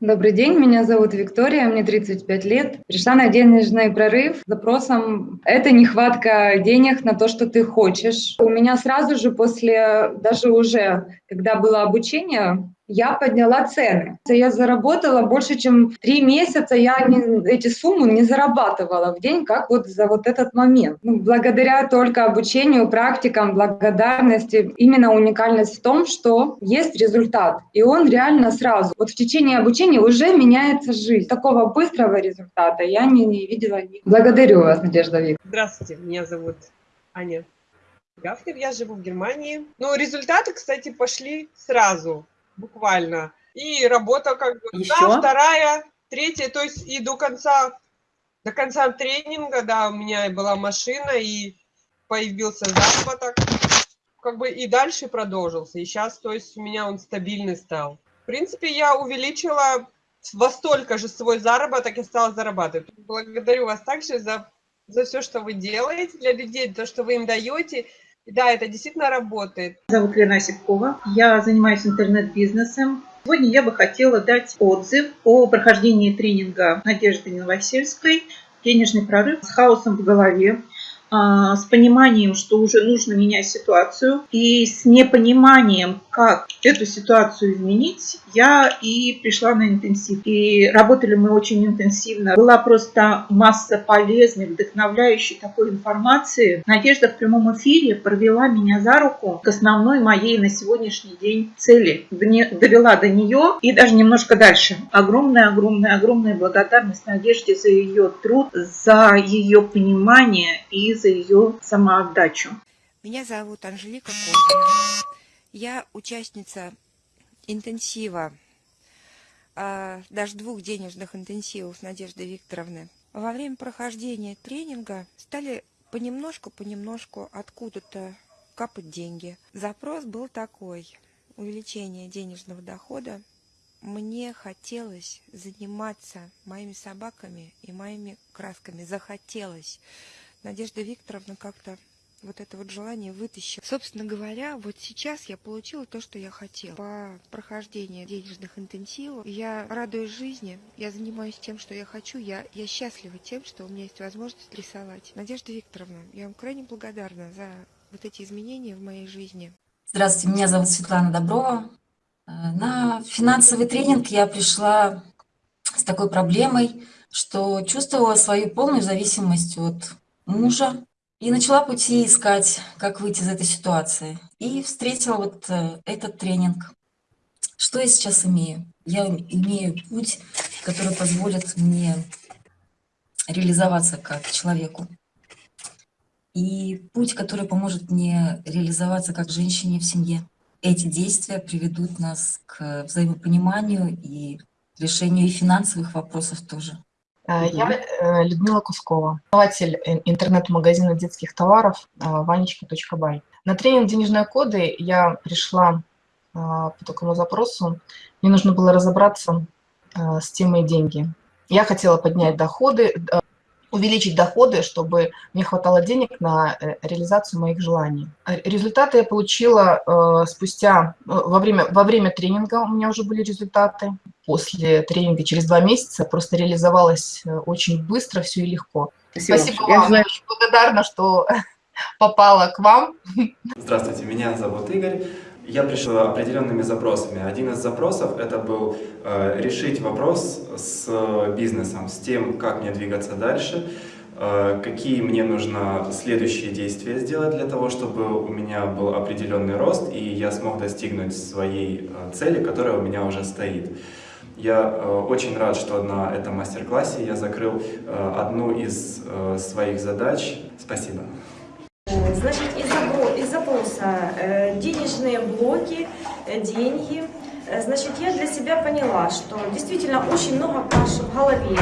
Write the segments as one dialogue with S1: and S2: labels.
S1: Добрый день, меня зовут Виктория, мне 35 лет. Пришла на денежный прорыв с запросом «это нехватка денег на то, что ты хочешь». У меня сразу же после, даже уже, когда было обучение, я подняла цены. Я заработала больше, чем три месяца, я не, эти суммы не зарабатывала в день, как вот за вот этот момент. Ну, благодаря только обучению, практикам, благодарности, именно уникальность в том, что есть результат, и он реально сразу. Вот в течение обучения уже меняется жизнь. Такого быстрого результата я не, не видела. Благодарю вас, Надежда Викторовна.
S2: Здравствуйте, меня зовут Аня Гафнер, я живу в Германии. Ну, результаты, кстати, пошли сразу буквально. И работа как бы
S3: Еще?
S2: одна, вторая, третья, то есть и до конца, до конца тренинга, да, у меня была машина, и появился заработок, как бы и дальше продолжился. И сейчас, то есть у меня он стабильный стал. В принципе, я увеличила во столько же свой заработок и стала зарабатывать. Благодарю вас также за, за все, что вы делаете для людей, то, что вы им даете. Да, это действительно работает.
S3: Зовут Лена Осипкова. Я занимаюсь интернет-бизнесом. Сегодня я бы хотела дать отзыв о прохождении тренинга Надежды Новосельской «Денежный прорыв с хаосом в голове». А, с пониманием, что уже нужно менять ситуацию, и с непониманием, как эту ситуацию изменить, я и пришла на интенсив. И работали мы очень интенсивно. Была просто масса полезной, вдохновляющей такой информации. Надежда в прямом эфире провела меня за руку к основной моей на сегодняшний день цели. Довела до нее и даже немножко дальше. Огромная-огромная-огромная благодарность Надежде за ее труд, за ее понимание и за ее самоотдачу.
S4: Меня зовут Анжелика Козина. Я участница интенсива, а, даже двух денежных интенсивов Надежды Викторовны. Во время прохождения тренинга стали понемножку-понемножку откуда-то капать деньги. Запрос был такой. Увеличение денежного дохода. Мне хотелось заниматься моими собаками и моими красками. Захотелось. Надежда Викторовна как-то вот это вот желание вытащила. Собственно говоря, вот сейчас я получила то, что я хотела. По прохождению денежных интенсивов я радуюсь жизни, я занимаюсь тем, что я хочу, я, я счастлива тем, что у меня есть возможность рисовать. Надежда Викторовна, я вам крайне благодарна за вот эти изменения в моей жизни.
S5: Здравствуйте, меня зовут Светлана Доброва. Э, на финансовый тренинг я пришла с такой проблемой, что чувствовала свою полную зависимость от мужа. И начала пути искать, как выйти из этой ситуации. И встретила вот э, этот тренинг. Что я сейчас имею? Я имею путь, который позволит мне реализоваться как человеку. И путь, который поможет мне реализоваться как женщине в семье. Эти действия приведут нас к взаимопониманию и решению и финансовых вопросов тоже.
S6: Э, я э, Людмила Кускова, основатель интернет-магазина детских товаров э, ванечка.бай. На тренинг «Денежные коды» я пришла по такому запросу. Мне нужно было разобраться с темой деньги. Я хотела поднять доходы, увеличить доходы, чтобы мне хватало денег на э, реализацию моих желаний. Результаты я получила э, спустя, э, во время, во время тренинга у меня уже были результаты. После тренинга через два месяца просто реализовалось очень быстро, все и легко. Спасибо, Спасибо вам, я, знаю... я благодарна, что попала к вам.
S7: Здравствуйте, меня зовут Игорь. Я пришел определенными запросами. Один из запросов это был э, решить вопрос с бизнесом, с тем, как мне двигаться дальше, э, какие мне нужно следующие действия сделать для того, чтобы у меня был определенный рост и я смог достигнуть своей э, цели, которая у меня уже стоит. Я э, очень рад, что на этом мастер-классе я закрыл э, одну из э, своих задач. Спасибо.
S8: Значит, из, запроса э, денежные блоки, э, деньги. Э, значит, я для себя поняла, что действительно очень много каши в голове.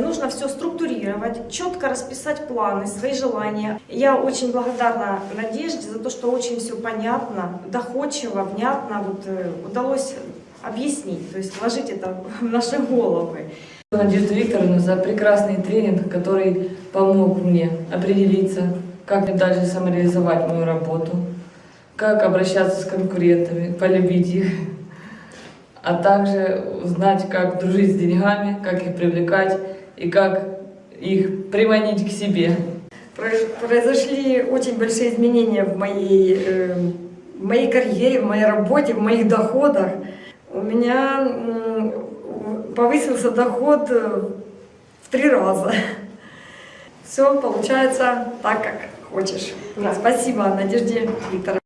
S8: Нужно все структурировать, четко расписать планы, свои желания. Я очень благодарна Надежде за то, что очень все понятно, доходчиво, внятно вот, удалось объяснить, то есть вложить это в наши головы.
S1: Надежду Викторовну за прекрасный тренинг, который помог мне определиться, как мне дальше самореализовать мою работу, как обращаться с конкурентами, полюбить их,
S9: а также узнать, как дружить с деньгами, как их привлекать и как их приманить к себе.
S10: Произошли очень большие изменения в моей, э, в моей карьере, в моей работе, в моих доходах у меня повысился доход э, в три раза. Все получается так, как хочешь. Да. Спасибо, Надежде Викторовне.